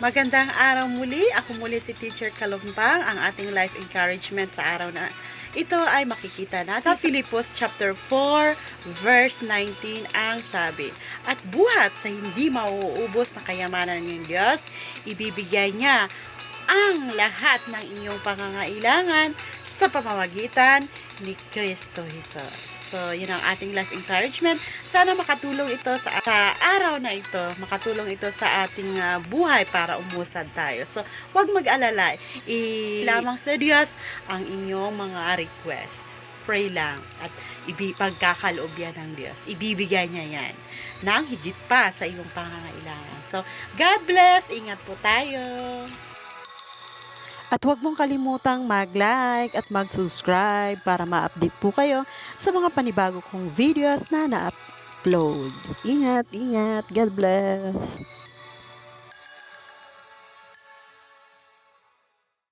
Magandang araw muli. Ako muli si Teacher Kalumbang. Ang ating life encouragement sa araw na ito ay makikita natin sa Filipos chapter 4 verse 19 ang sabi. At buhat sa hindi mauubos na kayamanan ng Diyos, ibibigay niya ang lahat ng inyong pangangailangan sa pamamagitan ni Kristo Jesus. So, yun ang ating last encouragement. Sana makatulong ito sa, sa araw na ito, makatulong ito sa ating ah, buhay para umusad tayo. So, huwag mag-alala. I lamang sa Diyos ang inyong mga request. Pray lang at ibi pagkakaloob yan ng Diyos. Ibibigay niya yan ng higit pa sa iyong pangangailangan. So, God bless. Ingat po tayo. At huwag mong kalimutang mag-like at mag-subscribe para ma-update po kayo sa mga panibago kong videos na na-upload. Ingat, ingat. God bless.